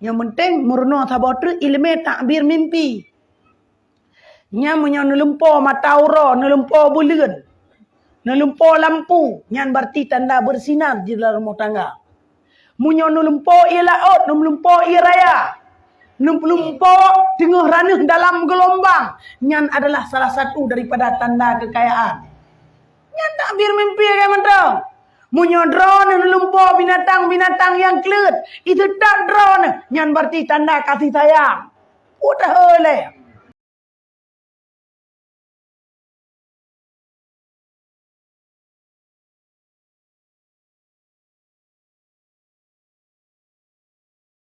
Yang penting murno tabah tu ilmu takbir mimpi. Nya menyo nelumpo mata aura, nelumpo bulan. Nelumpo lampu, nyan berarti tanda bersinar di dalam rumah tangga. Ia laut, nelumpo ia raya. Nelumpo tengah ranah dalam gelombang. Nyan adalah salah satu daripada tanda kekayaan. Nyan takbir mimpi ya mentang. Munyo drone nelumpo binatang-binatang yang kelut. Itu tak drone. Nyan berarti tanda kasih sayang. Udah oleh.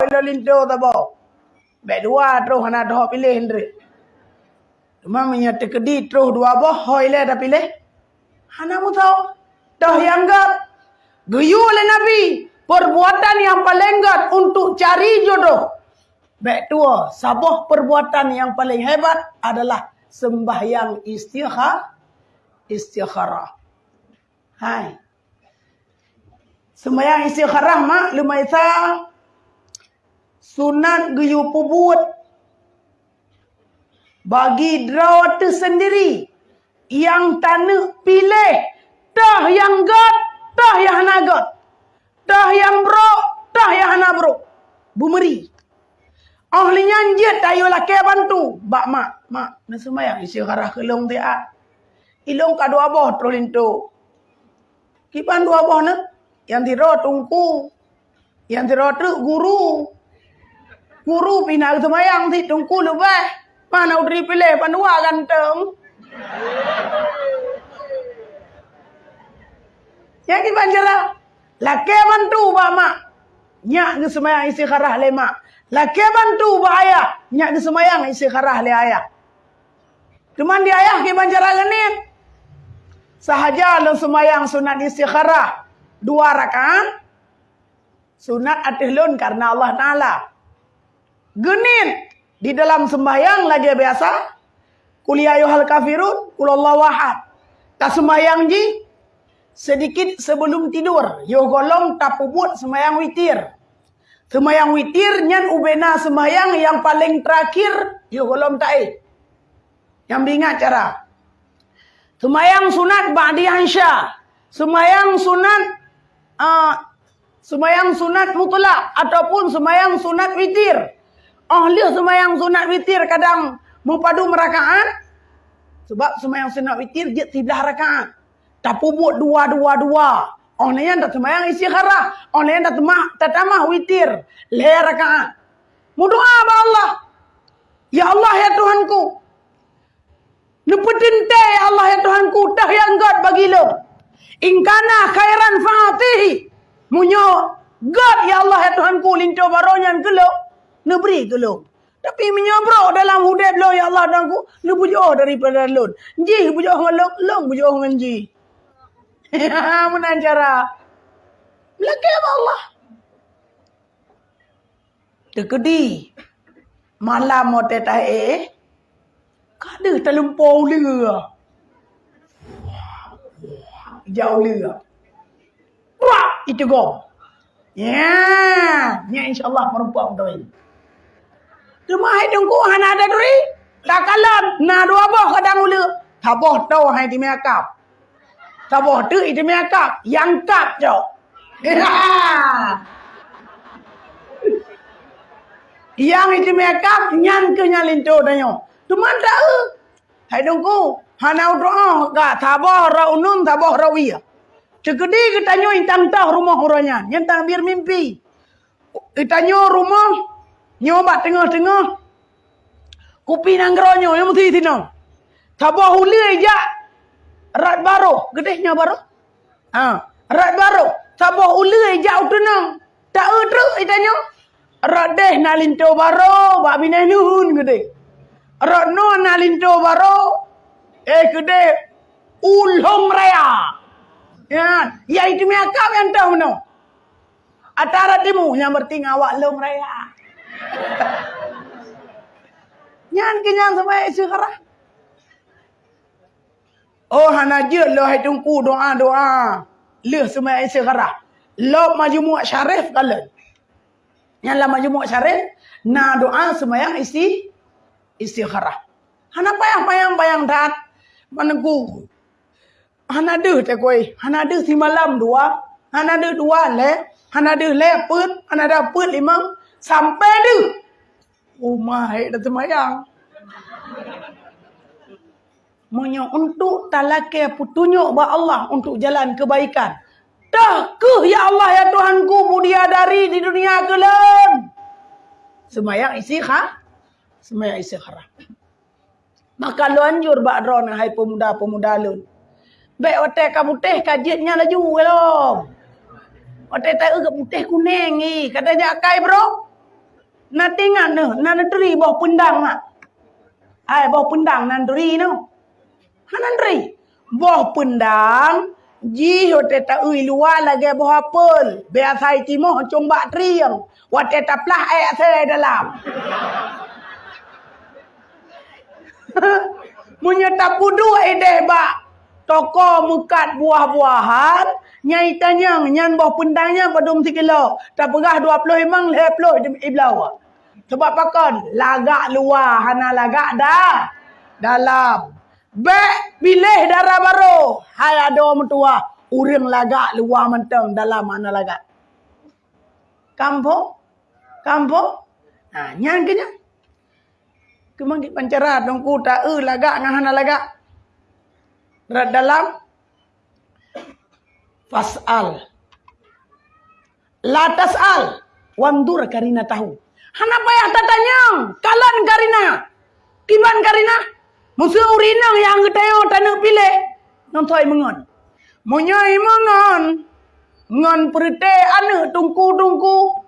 Bila lintu tak bawa. Baik dua terus nak dah pilih hendri. Cuma menyata kedi terus dua boh hoi le dah pilih. Hana mu tahu. Dah yang gap. Geyu oleh Nabi. Perbuatan yang paling gap untuk cari jodoh. Baik tua. Sabuh perbuatan yang paling hebat adalah sembahyang istikhar. Istikharah. Hai. Sembahyang istikharah mak lumayan sunat geyu pubut bagi draw tersendiri yang tanah pilih tah yang god tah yang hana god tah yang bro tah yang hana bro bumeri. Ahli nyanjet ayo laki bantu. Bak mak mak na semayang isi harah kelong dia ilong ka dua boh trolinto kipan dua boh na yang tiro tungku yang tiro tu guru. Guru pina tu mayang si tungku lebih. Mana udri pilih panua ganteng. Yang di banjara. Laki bantu ba mak. Nyak ke semayang isi kharah le mak. Laki bantu ba ayah. Nyak ke semayang isi kharah le ayah. Cuman di ayah ke banjara genin. Sahaja lo semayang sunat isi kharah. Dua rakaat. Sunat atihlun karena Allah Ta'ala genin di dalam sembahyang lagi biasa kuliah yuhal kafirun kulallah wahad tak sembahyang ji sedikit sebelum tidur yo golong tak puput sembahyang witir. Sembahyang witir nyan ubena sembahyang yang paling terakhir yo golong tak yang bingat cara. Sembahyang sunat ba'di hansya sembahyang sunat uh, sembahyang sunat mutlak ataupun sembahyang sunat witir. Ahli semayang sunat witir kadang mempadu merakaat. Sebab semayang sunat witir dia tidah rakaat. Tak pubut dua-dua-dua. Orang yang tak semayang isi kharah. Orang yang tak temah, tak tamah witir. Leher rakaat. Mudoa apa Allah. Ya Allah ya Tuhanku. Nepetin te ya Allah ya Tuhanku. Dah yang God bagi lo. Ingkana khairan fa'atihi. Munyo God ya Allah ya Tuhanku. Lintu baronyan ke lo. Neberi ke lo? Tapi menyobrok dalam hudib lo ya Allah dan ku. Lu bujuk daripada lun. Ji bujuk dengan lo. Lo bujuk Mana cara? Lagi Allah? Dekedi. Malam mau tetah eh. Kada terlempau lera. Jauh lera. Wah, itu gom. Ya, ya insyaAllah perempuan tu ini. Cuma hai tunggu hana ada duri. Tak kalam. Na dua boh kadang ulu. Tak boh tau hai di makeup. Tak boh tu itu makeup. Yang kap jo. Yang itu makeup nyan ke nyalin tu danyo. Cuma tak e. Hai tunggu. Hana doa ka taboh ra unun taboh ra wiya. Cegedi kita nyo intang tah rumah orangnya. Yang tak biar mimpi. Kita nyo rumah nyobat tengah-tengah. Kupi nang geronyo yang mesti tino. Tabah huli ja. Rat baru, gedehnya baru. Ha, rat baru. Tabah huli ja utenang. Tak udru itanyo. Rat deh nalinto baru, bak bineh nuhun gede. Rat no nalinto baru. Eh gede ulhong raya. Ya, ya itu miakap yang tahu no. Atara timu yang bertinggal awak long raya. Nyan kenyan sampai sekarang. Oh hana je lo hai tungku doa doa. Le semai sekarang. Lo majmu' syarif kala. Yang lama jumuk syarif. Na doa semayang isi. Istikharah. Hana payang-payang-payang dat. Mana ku. Hana deh tak koi. Hana deh si malam dua. Hana deh dua le. Hana deh leput. Hana dapet lima. Sampai deh. Oh my. Dah semayang. Menya untuk talake putunjuk ba Allah untuk jalan kebaikan. Dah ke ya Allah ya Tuhanku mudia dari di dunia kelam. Semayang isi ha? Semayang isi harap. Maka lu anjur ba dron hai pemuda-pemuda lu. Baik otak kamu teh kajiannya laju belum. Otak tak ke putih kuning ni. Kata jakai bro. Nanti ngana, nana teri bawah pendang mak. Hai bawah pendang nan teri no. Hanandri. Boh pendang. Ji hote ta ui luar lagi boh apel. Biar saya timo combak triang. Wate ta plah air saya dalam. Munya tak pudu edeh ba. Toko mukat buah-buahan. Nyai tanyang. Nyan boh pendangnya padung sikilo. Tak perah 20 memang 10 iblau. Sebab pakon. Lagak luar. Hana lagak dah. Dalam. Bek pilih darah baru. Hai ada orang tua. Urang lagak luar mentang dalam mana lagak. Kampung? Kampung? Ha, nyang kena. Kemang kita pancara dong ku tak e lagak dengan hana lagak. Rat dalam fasal. La tasal. Wandur karina tahu. Hana payah tatanya. Kalan karina. Kiban karina. Musuh urinang yang ngetayo tanah pilih. Nantai mengon. Munyai mengon. Ngon perite anak tungku-tungku.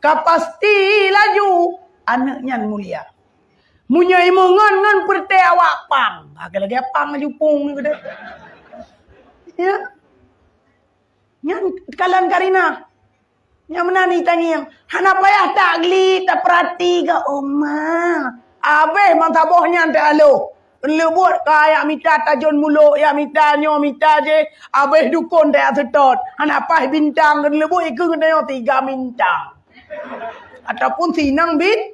Kapasti laju. Anaknya mulia. Munyai mengon ngon perite awak pang. Agak lagi pang laju pung. Ya. Yang kalan karina. Yang mana ni tanya yang. Hana payah tak geli, tak perhati ke oma. Abeh mantabohnya tak alo. Lebut kaya mita tajun mulut ya mita nyo mita je abeh dukun dia setot. Anak pas bintang kan lebut ikut kena tiga bintang. Ataupun sinang bin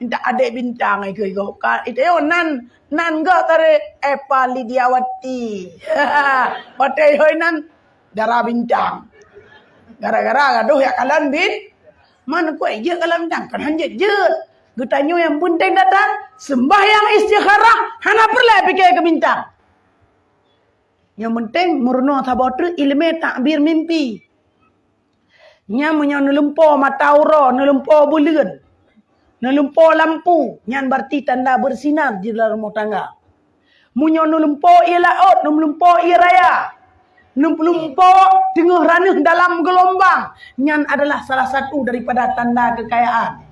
minta adik bintang ai ke ko. Itu yo nan nan go tare Epa Lidiawati. Patai hoi nan darah bintang. Gara-gara gaduh ya kalian bin. Mana kau aja kalian bintang kan hanya je. Getanyo yang penting datang. Sembahyang istikharah. Hana perlah fikir ke bintang. Yang penting murno sabotu ilmu takbir mimpi. Nya menyo nelumpo mata ura, nelumpo bulan. Nelumpo lampu. Nyan berarti tanda bersinar di dalam rumah tangga. Munyo nelumpo ilaut, nelumpo iraya. Nelumpo tengah ranah dalam gelombang. Nyan adalah salah satu daripada tanda kekayaan.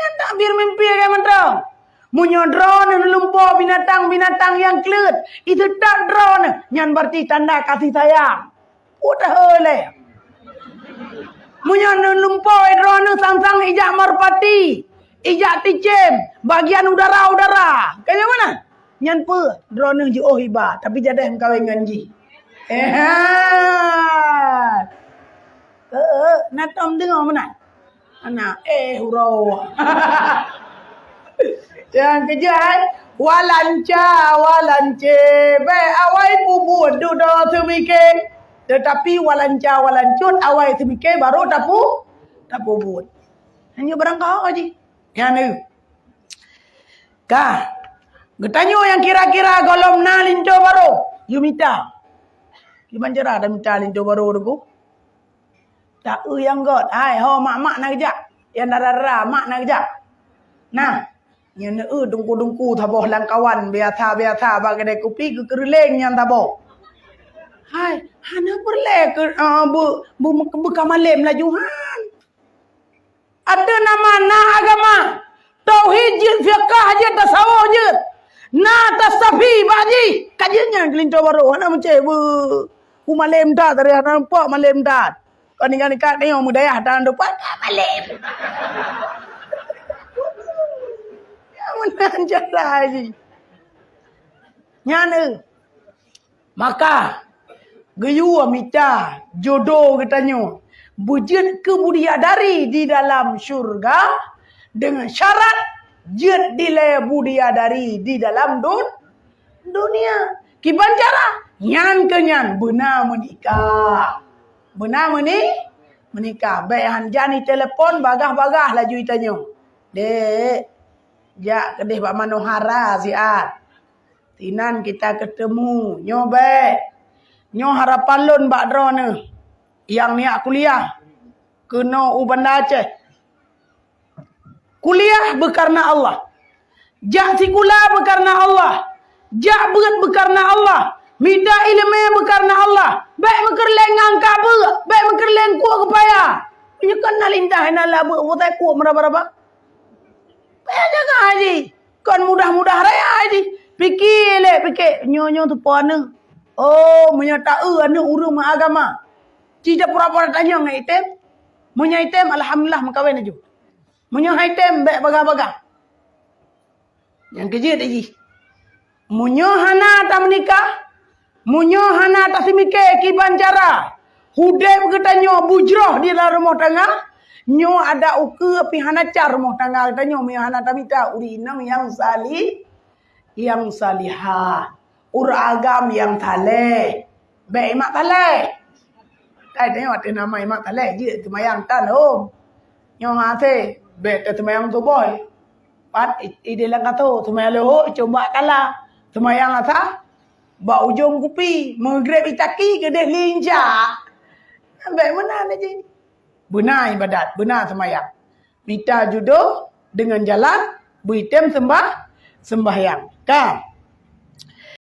Yang tak biar mimpi kayak mana Munyo drone lumpur binatang-binatang yang kelut. Itu tak drone. Yang berarti tanda kasih sayang. Udah oleh. Munyo lumpur drone sang-sang ijak merpati. Ijak ticem. Bagian udara-udara. Kayak mana? Yang pe drone je oh hiba. Tapi jadi yang kawin ganji. Eh. Eh, nak tom dengar mana? Anak eh hurau. Yang kejat walanca walance be awai bubut du do semike. Tetapi walanca walancut awai semike baru tapu tapu bubut. Hanya barang kau aja. Yang ni. Kah. Getanyo yang kira-kira golom na linto baru. You minta. Gimana cara ada minta linto baru tu? Tak u yang god. Hai, ho mak mak nak kejap. Yang darah mak nak kejap. Nah, yang ne u dungku dungku taboh lang kawan biasa biasa bagi dek kupi ke kerleng yang taboh. Hai, hana perle ke uh, bu bu bu kamalem laju han. Ada nama na agama. Tauhid je fiqh je tasawuf je. Na tasafi baji. Kajiannya kelinto baru. Hana macam bu. Ku malem dah dari hana nampak malem dah. Kau kan dekat ni orang mudayah dalam depan tak balik. Yang mana cara lagi. Nyana. Maka. Geyu amita. Jodoh katanya. Bujud ke budiadari di dalam syurga dengan syarat jid dile budiadari di dalam dun, dunia. Kiban cara nyan ke nyan benar menikah. Benar meni menikah. Baik hanjani telefon bagah-bagah laju itanya. Dek, jak kedih Pak Manohara siat. Tinan kita ketemu. Nyo baik. Nyo harapan lun Pak Drone yang niat kuliah kena ubanda Aceh. Kuliah berkarna Allah. Jak sikula berkarna Allah. Jak berat berkarna Allah. Minta ilmu berkarna Allah. Baik mekerleng angka ber. Baik mekerleng kuat kepaya. Ini kan nalintah nala ber. Butai kuat meraba-raba. Baik jaga haji. Kan mudah-mudah raya haji. Fikir le, fikir. Nyo-nyo tu puan Oh, menyata eh anu urung agama. Tidak pura-pura tanya dengan item. Punya item, Alhamdulillah mengkawin aja. Punya item, baik baga-baga. Yang kerja tak ji. Punya hana tak menikah. Punya hana tak semikir kiban cara. Hudai berkatanya bujroh di dalam rumah tangga. Nyo ada uke api hana car rumah tangga. Katanya punya hana tak minta. Uri inam yang salih. Yang salihah. Ur agam yang taleh. Baik mak taleh. Kai tengok ada nama imak talek je temayang tan om. Nyo ha te bet temayang tu boy. Pat ide lang kato temayang lo coba kala. Temayang ata ba ujung kupi mengrep itaki ke deh linja. Ambek mana ni je. Benar ibadat, benar temayang. Minta judo dengan jalan, buitem sembah sembahyang. Kan?